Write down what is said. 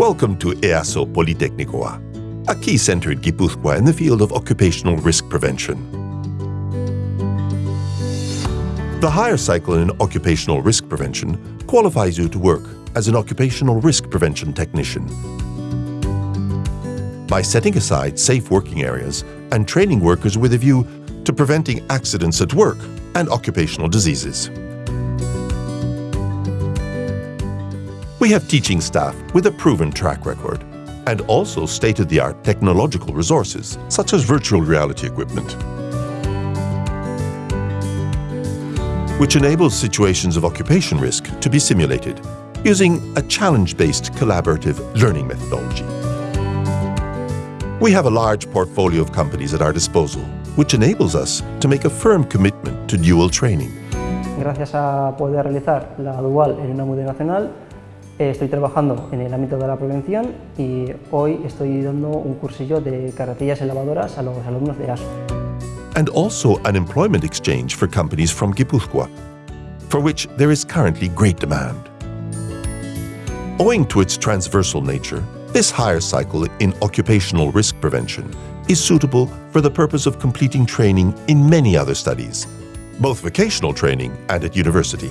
Welcome to EASO Politeknikoa, a key center in Guipúzcoa in the field of occupational risk prevention. The higher cycle in occupational risk prevention qualifies you to work as an occupational risk prevention technician. By setting aside safe working areas and training workers with a view to preventing accidents at work and occupational diseases. We have teaching staff with a proven track record and also state-of-the-art technological resources, such as virtual reality equipment, which enables situations of occupation risk to be simulated using a challenge-based collaborative learning methodology. We have a large portfolio of companies at our disposal, which enables us to make a firm commitment to dual training. Gracias a poder realizar la dual en una multinacional, Eh, estoy trabajando en el ámbito de la prevención y hoy estoy dando un cursillo de carretillas a los alumnos de ASO. And also an employment exchange for companies from Guipúzcoa, for which there is currently great demand. Owing to its transversal nature, this higher cycle in occupational risk prevention is suitable for the purpose of completing training in many other studies, both vocational training and at university.